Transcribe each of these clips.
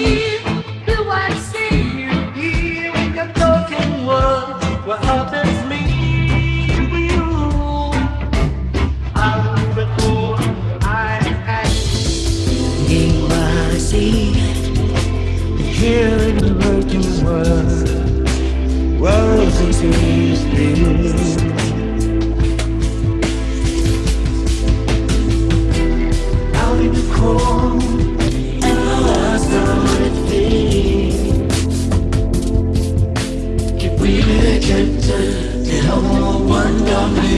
believe I see here in your talking words. What happens me you? I will record I am in what I see here in the working world. World is Did I want one dog?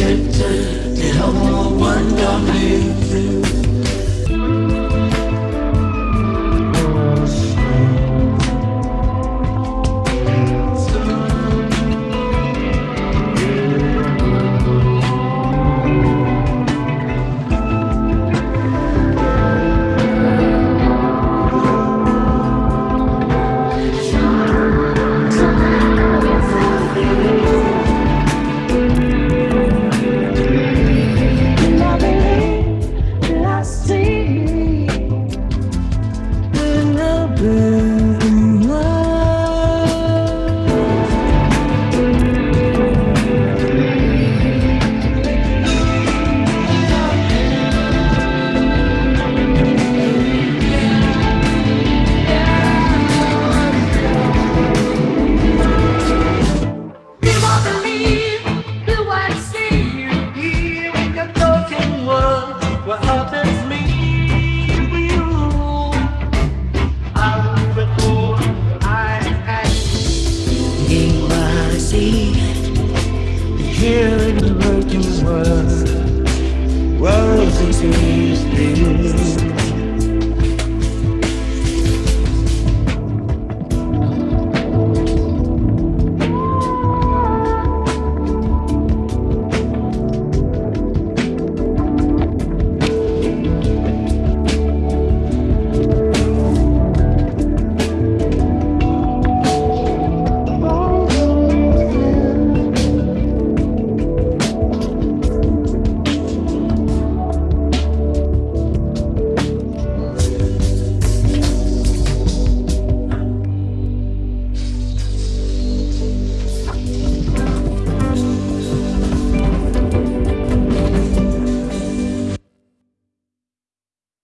Get the whole one down these things.